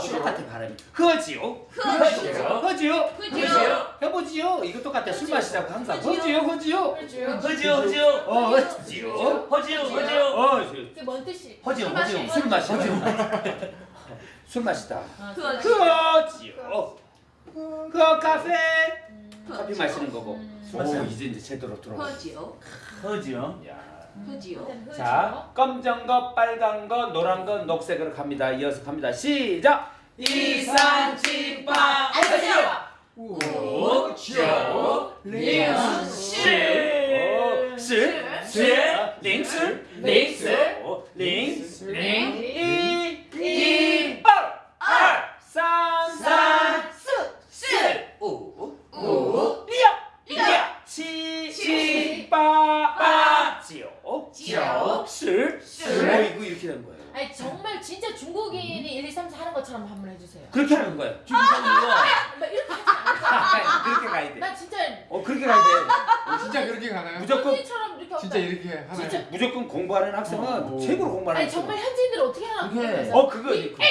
똑같아 발음이. 허지요. 허지요. 허지요. 허지요. 해보지요. 이거 똑같아. 술 마시자고 항상. 허지요. 허지요. 허지요 허지요 어, 허지요. 허지요 허지요 어, 그게 뭔 뜻이? 허지요. 마시는 술 거? 마시다. 술 마시다. 아, 허지요. 허 카페. 음. 커피 마시는 거고. 음. 오, 이제 이제 제대로 들어. 허지요. 허지요 야. 허지요. 일단 자, 검정 거, 빨간 거, 노란 거, 녹색으로 갑니다. 이어서 갑니다. 시작. 이산집밥 오, 조 링, 시, 시, 시, 링스, 링스, 오, 링, 링, 이, 이, 알, 알, 산, 산, 스. 우, 우, 리, 야, 치, 치, 빠, 빠, 지오, 실, 실. 어, 이거 이렇게 되는 거예요. 아니 정말 진짜 중국인이 1, 2, 3, 4 하는 것처럼 한번 해주세요. 그렇게 하는 거예요. 중국인이요 막 이렇게 하지 않을까? 그렇게 가야 돼. 나 진짜 어, 그렇게 가야 돼. 진짜 그렇게 가나요? 무조건 현지인처럼 이렇게 진짜 없다. 이렇게 하나요? 진짜. 무조건 공부하는 학생은 어. 최고로 공부하는 아니 학생. 정말 현지인들 어떻게 하나 그게- 어, 그거 이거.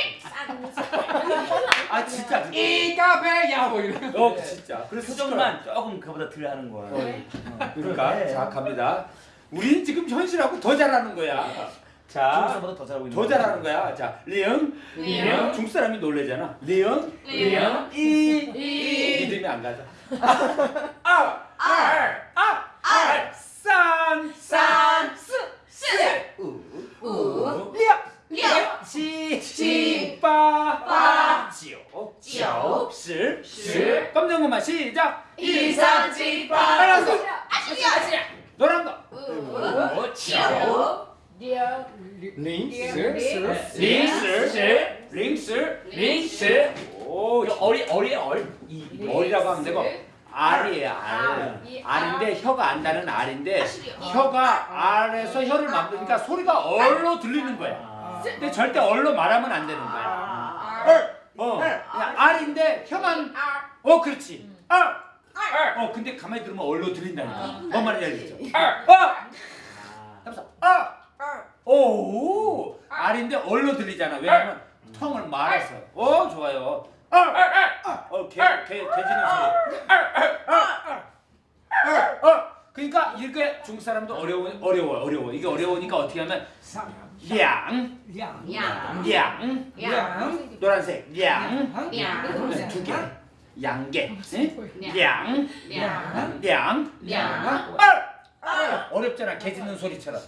아 아, 진짜. 그거. 이 카페야 뭐 이런. 어, 진짜. 그래서 표정만 조금 그보다 덜 하는 네. 그러니까. 자 갑니다. 우리는 지금 현실하고 더 잘하는 거야. 자, 중국사보다 더 잘하고 있는 더 잘하는 거야. 자, 리응, 리응. 중국 사람이 놀래잖아. 리응, 리응, 이, 이. 믿음이 안 가자. 아, 알, 아, 알, 산, 산, 스, 스, 우, 우, 리야, 리야, 지, 지, 빠, 빠, 지오, 지오, 실, 실. 검정 것만 시작. 이산집밥 빨간 거, 아시리야. 노란 거, 우, 지오, 리얼. 링스. 링스, 링스, 링스. 오, 어리 어리 얼. 이, 어리라고 하면 되고 알이에요 아, 알. 이 알인데 혀가 안다는 알인데 아시리요. 혀가 알에서 혀를 만드니까 소리가 얼로 들리는 거야. 아. 근데 절대 얼로 말하면 안 되는 거야. 아. 얼, 어, 그냥 알인데 혀만, 어, 그렇지. 알, 알. 어, 근데 가만히 들으면 얼로 들린다니까. 뭔 말인지 알겠죠? 알, 어, 하면서 아, 오, 알인데 얼로 들리잖아. 왜냐면 텅을 말아서. 어, 좋아요. 어, 개, 개, 개지는 소리. 어, 그러니까 이렇게 중국 사람도 어려워, 어려워, 어려워. 이게 어려우니까 어떻게 하면 량, 양. 량, 양. 노란색, 량, 양. 두 개? 양. 량, 양. 량, 양. 알, 알. 어렵잖아, 개 짖는 소리처럼.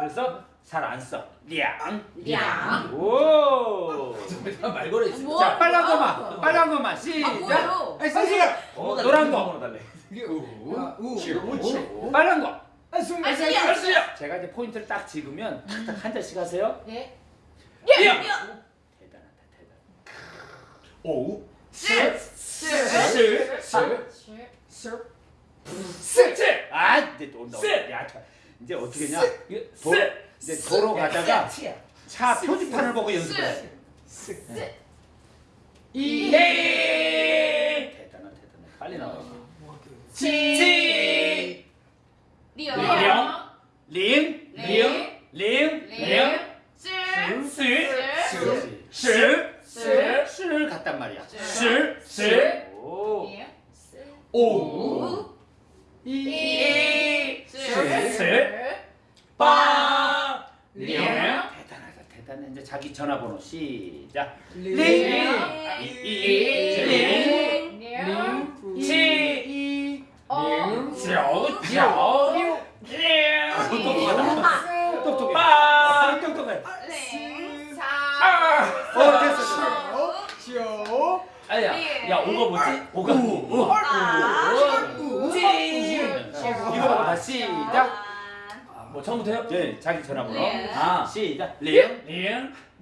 그래서 잘 안 써. 량, 양. 오. 말 걸어 있어 뭐? 자, 빨간 거만, 빨간 거만 시작. 아이. 번호 노란 거. 달래 우. 빨간 거. 아시리요. 알았어요 제가 이제 포인트를 딱 찍으면 한 잔씩 하세요. 네. 대단하다, 대단. 오, 스. 스, 스, 스, 아, 이제 또 온다. 스. 야, 자, 이제 어떻게 했냐? 이거 도, 이제 도로 가다가 차 표지판을 보고 연습을 해. 이 대단하, 대단해. 빨리 나와. 지 리얼. 령, 링, 링. 링, 링. 스. 스, 스. 스, 스. 스를 갔단 말이야. 스. 스, 스, 오, 예. 오, 이. 스, 스. 스, 빠 링. 링. 대단하다, 대단해. 이제 자기 전화번호 시작. 어. 똑똑해. 아. 어, 됐어. 시오. 아야 야 오가 뭐지? 오가 오 아. 지 이거 봐, 시작. 뭐 처음부터 해요? 네, 자기 전화번호. 링. 아. 시작. 링, 링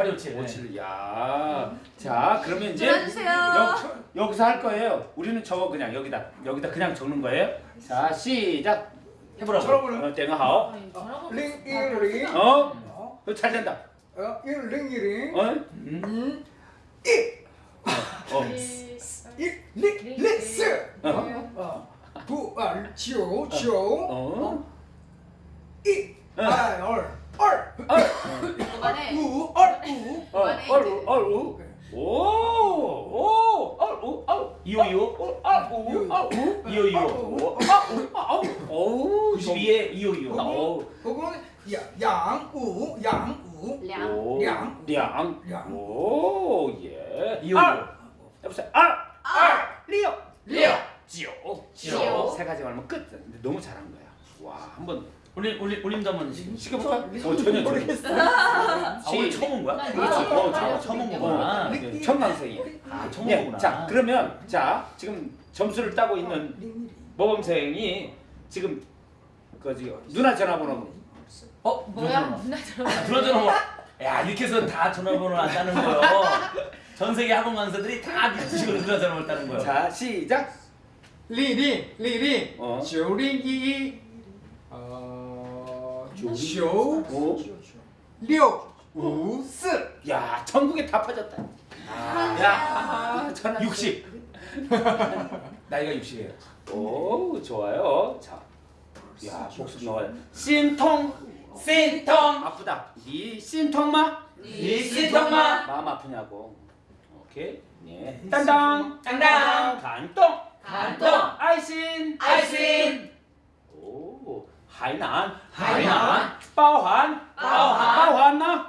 827 오칠. 야. 자, 그러면 이제 들어주세요. 여, 여기서 할 거예요. 우리는 적어 그냥 여기다. 여기다 그냥 적는 거예요. 자, 시작. 해 보라고. 쳐보라. 어, 땡아 하오. 전화번호 링. 이링. 어? 어? 어, 잘 된다. 어? 이링 이링. 어? 음. 어. 이링 링스. 어. 어. 부알 조 조. 어. 이. 어. 알 얼. 얼. 얼 우. 어. 얼우 얼우. 오. 오. 얼우 얼우. 이호 이호. 어, 얼우 얼우. 이호 이호. 오. 아우. 아우. 오. 92에 이호 이호. 오. 그거는 양우 양우. 량. 오. 량. 량. 량. 오. 예. 이호 알. 이호. 여보세요. 알. 알. 리오. 리오. 지오. 지오. 세 가지 말면 끝. 너무 잘한 거야. 와, 한번 올림 올림 올림도 한번 시- 시켜볼까? 어, 전혀 모르겠어. 아 오늘 처음 온 거야? 난 그렇지. 이거 어, 알려줄게. 처음 온 어, 거구나. 어, 청강생이야. 아 처음 예, 온 거구나. 자, 그러면 자 지금 점수를 따고 있는 모범생이 지금 그 지금 누나 전화번호 어 뭐야? 누나 전화. 아, 그러잖아 뭐. 야 이렇게 해서 다 전화번호를 안 따는 거요. 전 세계 학원 강사들이 다 미치고 누나 전화번호 따는 거요. 자 시작. 리링 리링. 어. 조링 이. 어. 조. 오. 六 五四 야 전국에 다 퍼졌다. 아, 야 전화 60. 나이가 60이에요. 오 좋아요. 자, 야 복습 넣어요. 신통 신통. 아프다. 니 신통마? 니 신통마? 마음 아프냐고. 오케이. 예. 땅땅 땅땅. 간동 간동. 아이신 아이신. 오 하이난 하이난. 包含 包含 包含吗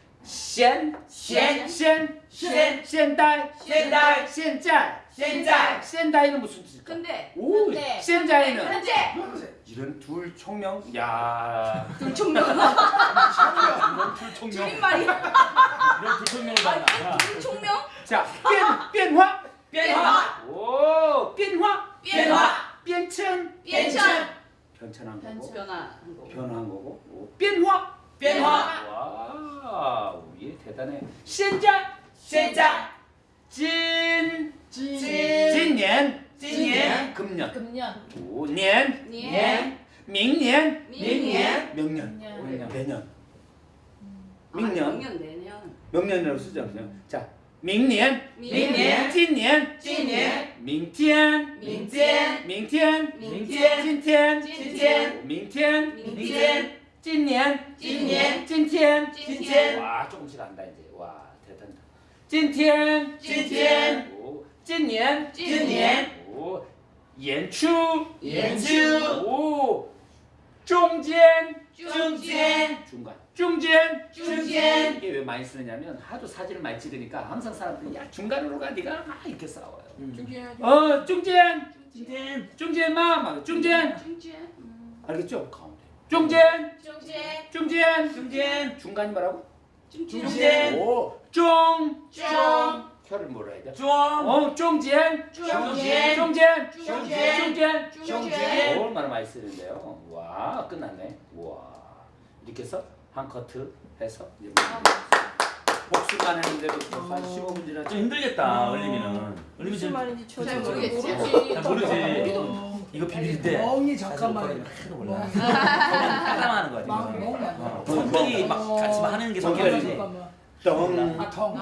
现现现现现代现代现在现在现代는 무슨 뜻일까? 근데 오 근데. 현재는 현재. 이런 둘 총명 야 둘총명. 이런 둘 총명 줄임말이야. 이런 불청명을 받나 둘총명? 자变变化变化오变化变化变迁变迁. 변천한 거고 변화한 거. 변화한 거 대단해 现在现在今진今年今年 금년 금년. 오年年明年明年 명년 년. 내년 아,明年 명년 내년. 명년이라고 쓰죠 그냥 자明年明年今年今年明天明天明天明天今天今天明天明天 찐년 찐년 찐텐 찐텐 와 조금씩 안다 이제. 와 대단다. 찐텐 찐텐 오. 찐년 찐년 오. 연추? 연추. 오. 중간 중간. 중간 중간 중간 이게 왜 많이 쓰느냐면 하도 사진을 많이 찍으니까 항상 사람들이 야 중간으로 가 네가? 막 이렇게 싸워요. 중간 어 중간 중간 중간 마막 중간 중간 알겠죠? 중진. 중진. 중진. 중진. 중간이 뭐라고? 중진. 오. 중. 중. 혀를 몰아야 돼. 중. 어, 중진. 중진. 중진. 중진. 중진. 중진. 얼마나 많이 쓰는데요. 와, 끝났네. 와. 이렇게 해서 한 커트 해서 이제 뭐 복수만 했는데부터 한 어. 15분 지나 좀 힘들겠다. 음. 얼림이는. 얼림이 잘 모르겠지. 잘 모르지. 이거 비빌 때 멍이 잠깐만 하나도 몰라. 따라하는 거야 어, 멍이 막 같이 막 하는 게. 성격이지. 덩